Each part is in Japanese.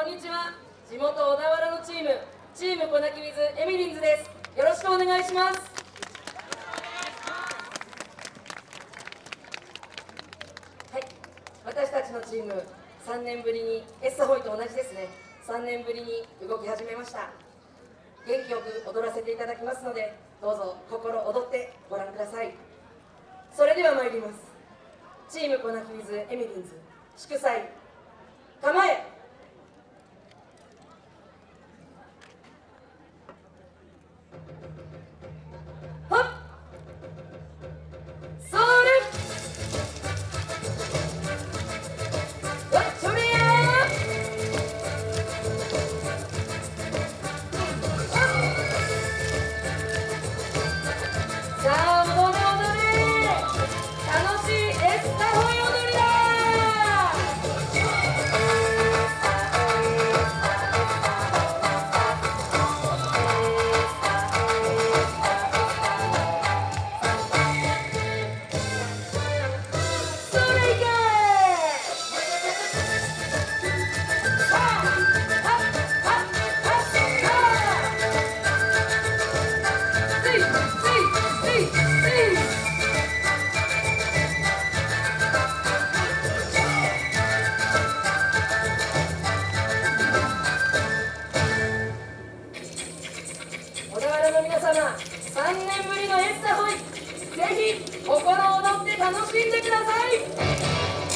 こんにちは。地元小田原のチームチーム粉木水エミリンズです。よろしくお願いします。はい。私たちのチーム3年ぶりにエッサホイと同じですね。3年ぶりに動き始めました。元気よく踊らせていただきますのでどうぞ心躍ってご覧ください。それでは参ります。チーム粉木水エミリンズ祝祭構え。ぜひ心躍って楽しんでください。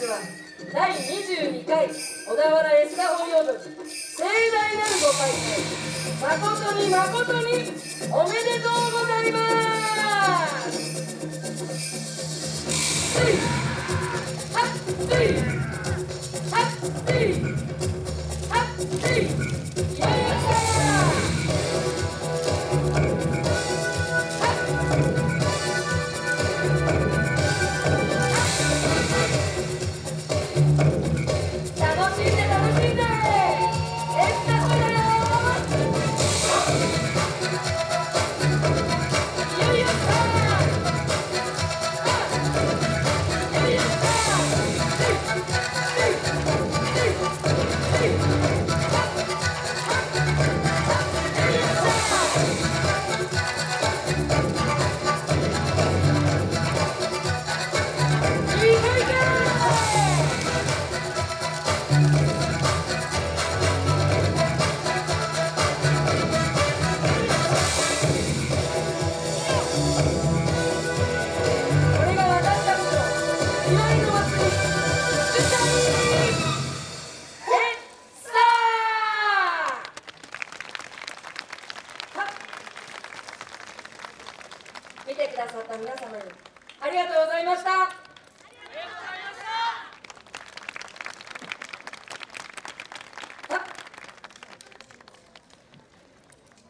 本日は第22回小田原エスカホイ踊り盛大なるご開催。誠に誠におめでとうございます。せいはっせいはっせいはっせいよいださった皆様にありがとうございました。